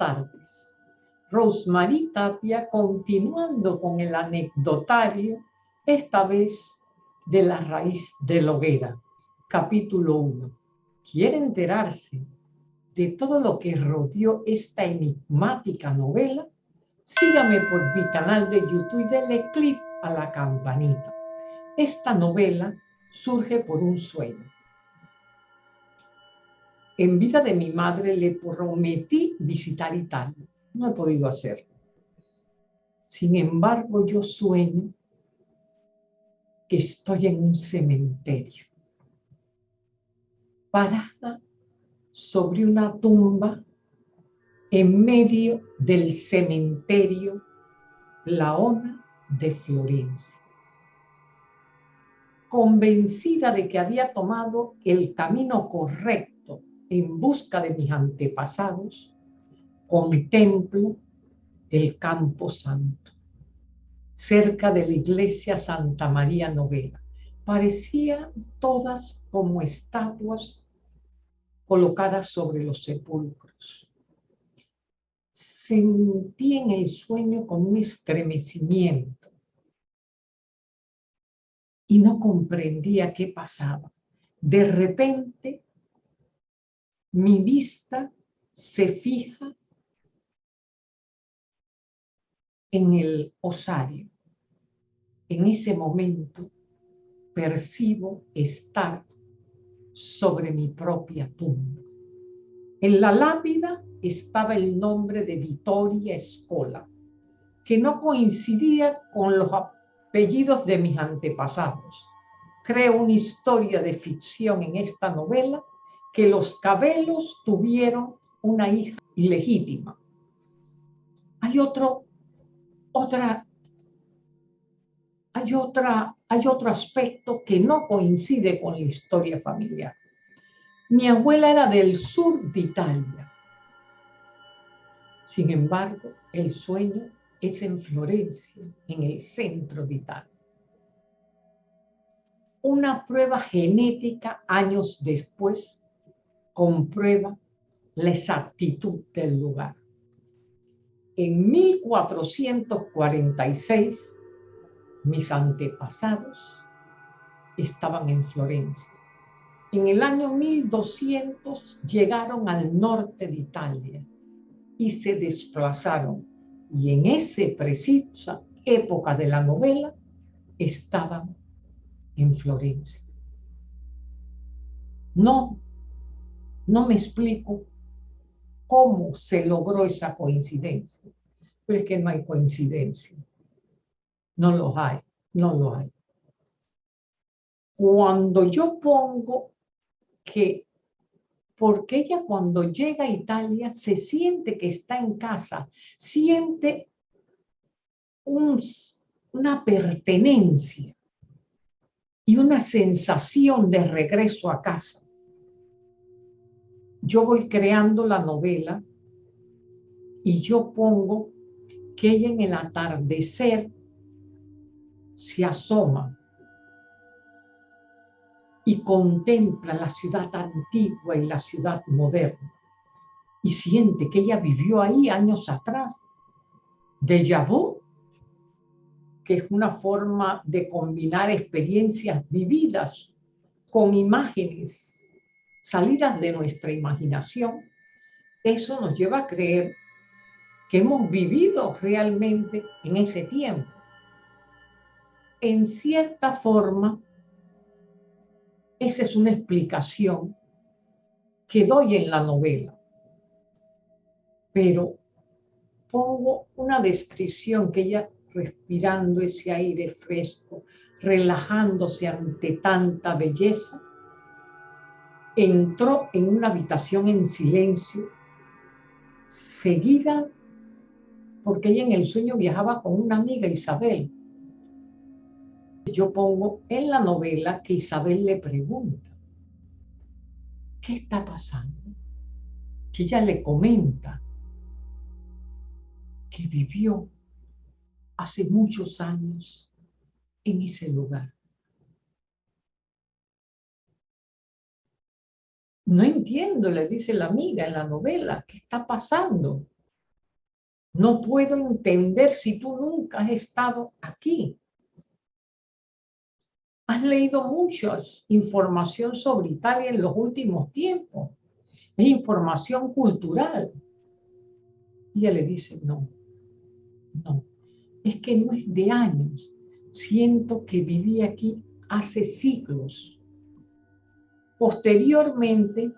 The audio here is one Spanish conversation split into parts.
tardes. Rosemary Tapia continuando con el anecdotario, esta vez de la raíz de la hoguera, capítulo 1. ¿Quiere enterarse de todo lo que rodeó esta enigmática novela? Sígame por mi canal de YouTube y dele clic a la campanita. Esta novela surge por un sueño. En vida de mi madre le prometí visitar Italia. No he podido hacerlo. Sin embargo, yo sueño que estoy en un cementerio, parada sobre una tumba en medio del cementerio Laona de Florencia. Convencida de que había tomado el camino correcto en busca de mis antepasados, contemplo el Campo Santo, cerca de la iglesia Santa María Novela. Parecían todas como estatuas colocadas sobre los sepulcros. Sentí en el sueño como un estremecimiento y no comprendía qué pasaba. De repente, mi vista se fija en el osario. En ese momento percibo estar sobre mi propia tumba. En la lápida estaba el nombre de Vittoria Escola, que no coincidía con los apellidos de mis antepasados. Creo una historia de ficción en esta novela que los Cabelos tuvieron una hija ilegítima. Hay otro otra, hay, otra, hay otro aspecto que no coincide con la historia familiar. Mi abuela era del sur de Italia. Sin embargo, el sueño es en Florencia, en el centro de Italia. Una prueba genética años después comprueba la exactitud del lugar en 1446 mis antepasados estaban en Florencia. En el año 1200 llegaron al norte de Italia y se desplazaron. Y en esa precisa época de la novela estaban en Florencia. No, no me explico cómo se logró esa coincidencia. Pero es que no hay coincidencia. No lo hay, no lo hay. Cuando yo pongo que, porque ella cuando llega a Italia se siente que está en casa, siente una pertenencia y una sensación de regreso a casa yo voy creando la novela y yo pongo que ella en el atardecer se asoma y contempla la ciudad antigua y la ciudad moderna y siente que ella vivió ahí años atrás. De vu, que es una forma de combinar experiencias vividas con imágenes salidas de nuestra imaginación, eso nos lleva a creer que hemos vivido realmente en ese tiempo. En cierta forma, esa es una explicación que doy en la novela. Pero pongo una descripción que ella respirando ese aire fresco, relajándose ante tanta belleza, entró en una habitación en silencio, seguida, porque ella en el sueño viajaba con una amiga, Isabel. Yo pongo en la novela que Isabel le pregunta, ¿qué está pasando? Que ella le comenta que vivió hace muchos años en ese lugar. No entiendo, le dice la amiga en la novela, ¿qué está pasando? No puedo entender si tú nunca has estado aquí. Has leído mucha información sobre Italia en los últimos tiempos. Es información cultural. Y ella le dice, no, no, es que no es de años. Siento que viví aquí hace siglos. Posteriormente,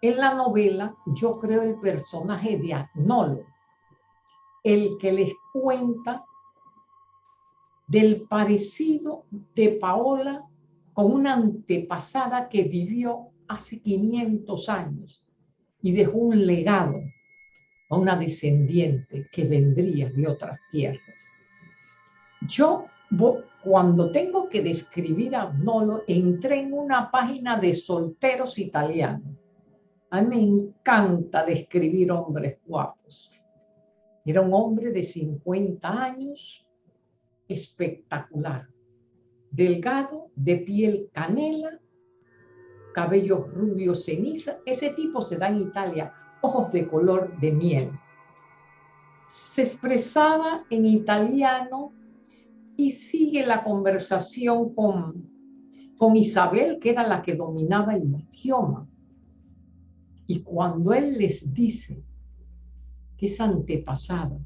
en la novela, yo creo el personaje de Agnolo, el que les cuenta del parecido de Paola con una antepasada que vivió hace 500 años y dejó un legado a una descendiente que vendría de otras tierras. Yo, cuando tengo que describir a Nolo, entré en una página de solteros italianos. A mí me encanta describir hombres guapos. Era un hombre de 50 años, espectacular, delgado, de piel canela, cabello rubio ceniza. Ese tipo se da en Italia ojos de color de miel. Se expresaba en italiano y sigue la conversación con, con Isabel, que era la que dominaba el idioma. Y cuando él les dice que esa antepasada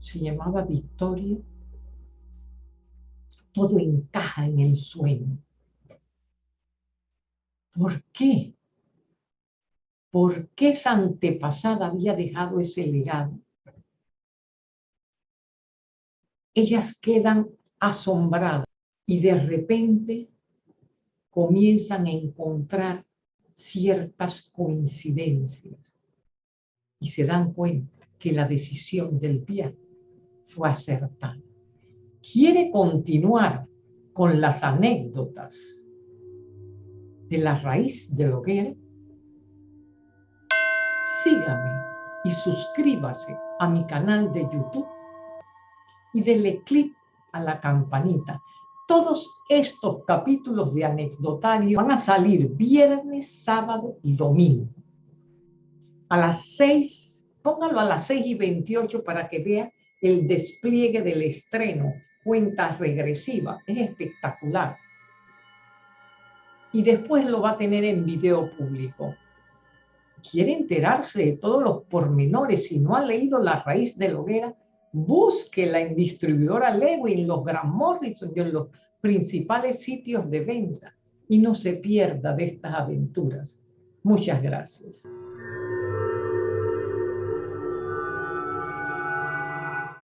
se llamaba Victoria, todo encaja en el sueño. ¿Por qué? ¿Por qué esa antepasada había dejado ese legado? Ellas quedan asombradas y de repente comienzan a encontrar ciertas coincidencias y se dan cuenta que la decisión del viaje fue acertada. Quiere continuar con las anécdotas de la raíz de hoguera sígame y suscríbase a mi canal de YouTube y denle clic a la campanita. Todos estos capítulos de anecdotario van a salir viernes, sábado y domingo. A las 6, póngalo a las 6 y 28 para que vea el despliegue del estreno, cuenta regresiva, es espectacular. Y después lo va a tener en video público quiere enterarse de todos los pormenores, si no ha leído La raíz de la hoguera, búsquela en distribuidora Lewin, los Gran Morrison y en los principales sitios de venta y no se pierda de estas aventuras. Muchas gracias.